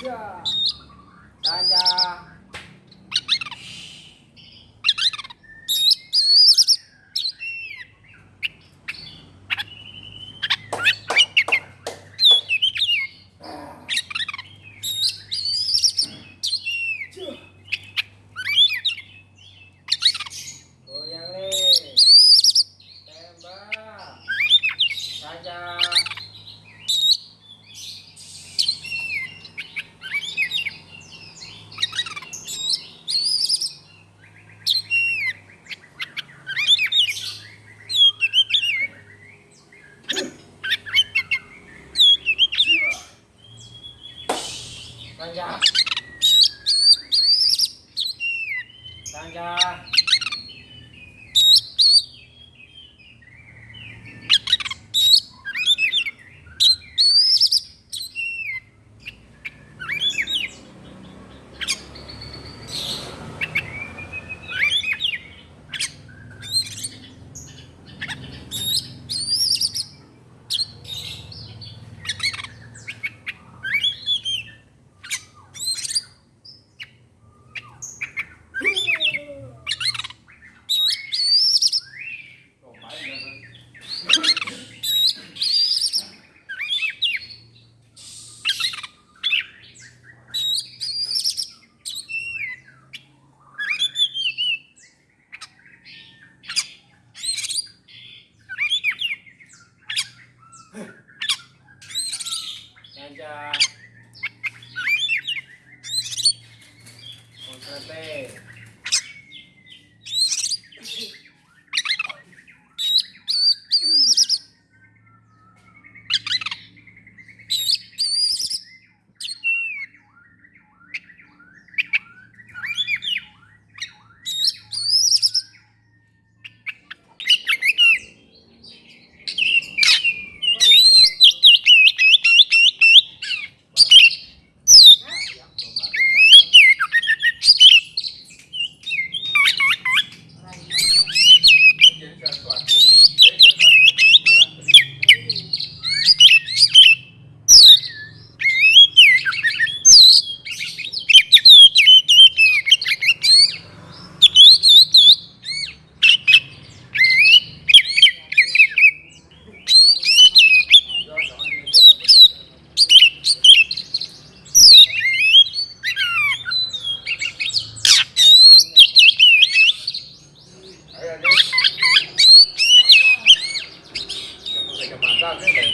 job. 上任了。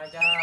가자.